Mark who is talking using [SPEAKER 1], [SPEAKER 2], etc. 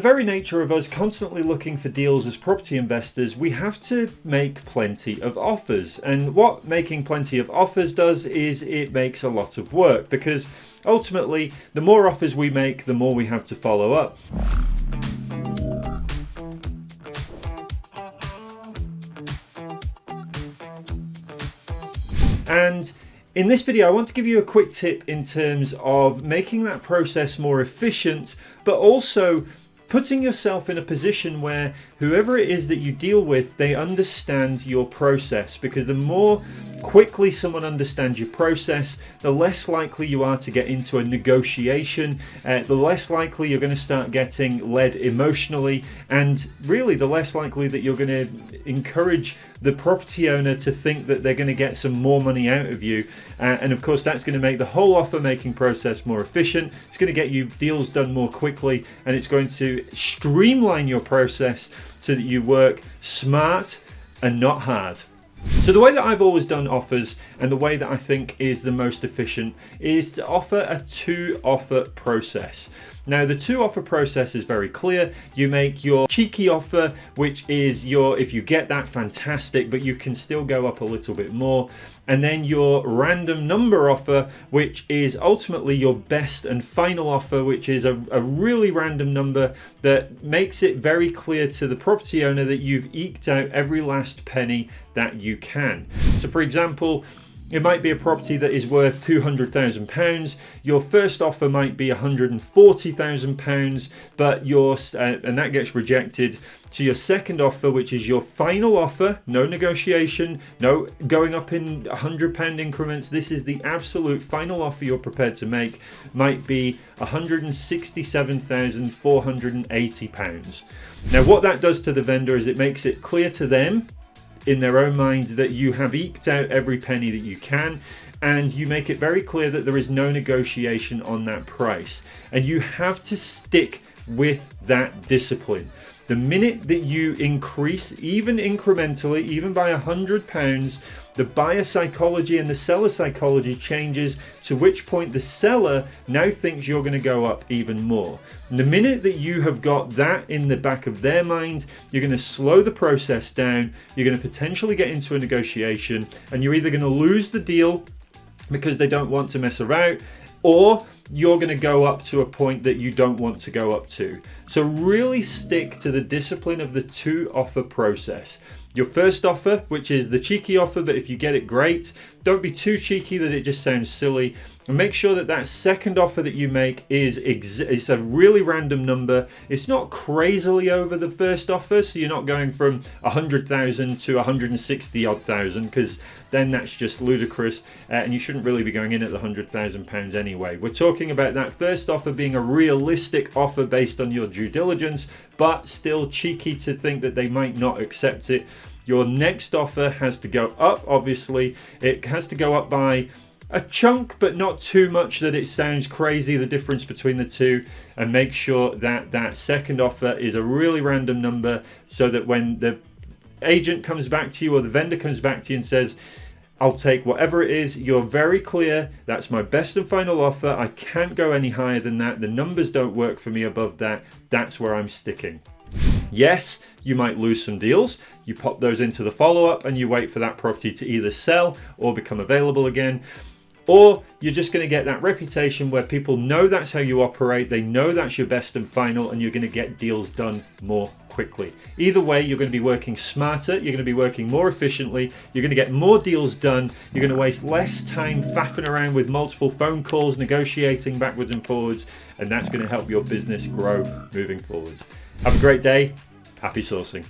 [SPEAKER 1] The very nature of us constantly looking for deals as property investors, we have to make plenty of offers. And what making plenty of offers does is it makes a lot of work because ultimately, the more offers we make, the more we have to follow up. And in this video, I want to give you a quick tip in terms of making that process more efficient, but also putting yourself in a position where whoever it is that you deal with, they understand your process. Because the more quickly someone understands your process, the less likely you are to get into a negotiation, uh, the less likely you're going to start getting led emotionally, and really the less likely that you're going to encourage the property owner to think that they're going to get some more money out of you. Uh, and of course, that's going to make the whole offer making process more efficient. It's going to get you deals done more quickly, and it's going to streamline your process so that you work smart and not hard. So the way that I've always done offers and the way that I think is the most efficient is to offer a two offer process. Now the two offer process is very clear. You make your cheeky offer, which is your, if you get that, fantastic, but you can still go up a little bit more. And then your random number offer, which is ultimately your best and final offer, which is a, a really random number that makes it very clear to the property owner that you've eked out every last penny that you can. So for example, it might be a property that is worth £200,000. Your first offer might be £140,000, but your uh, and that gets rejected. To your second offer, which is your final offer, no negotiation, no going up in £100 increments. This is the absolute final offer you're prepared to make, might be £167,480. Now, what that does to the vendor is it makes it clear to them in their own minds that you have eked out every penny that you can and you make it very clear that there is no negotiation on that price. And you have to stick with that discipline. The minute that you increase, even incrementally, even by a hundred pounds, the buyer psychology and the seller psychology changes to which point the seller now thinks you're going to go up even more. And the minute that you have got that in the back of their minds, you're going to slow the process down, you're going to potentially get into a negotiation, and you're either going to lose the deal because they don't want to mess around or you're going to go up to a point that you don't want to go up to. So really stick to the discipline of the two offer process. Your first offer, which is the cheeky offer, but if you get it, great. Don't be too cheeky that it just sounds silly. And make sure that that second offer that you make is it's a really random number. It's not crazily over the first offer, so you're not going from 100,000 to 160 odd thousand, because then that's just ludicrous, uh, and you shouldn't really be going in at the 100,000 pounds anyway. We're talking about that first offer being a realistic offer based on your due diligence, but still cheeky to think that they might not accept it. Your next offer has to go up, obviously. It has to go up by a chunk, but not too much that it sounds crazy, the difference between the two. And make sure that that second offer is a really random number so that when the agent comes back to you or the vendor comes back to you and says, I'll take whatever it is. You're very clear. That's my best and final offer. I can't go any higher than that. The numbers don't work for me above that. That's where I'm sticking. Yes, you might lose some deals. You pop those into the follow-up and you wait for that property to either sell or become available again. Or you're just going to get that reputation where people know that's how you operate, they know that's your best and final, and you're going to get deals done more quickly. Either way, you're going to be working smarter, you're going to be working more efficiently, you're going to get more deals done, you're going to waste less time faffing around with multiple phone calls, negotiating backwards and forwards, and that's going to help your business grow moving forwards. Have a great day. Happy sourcing.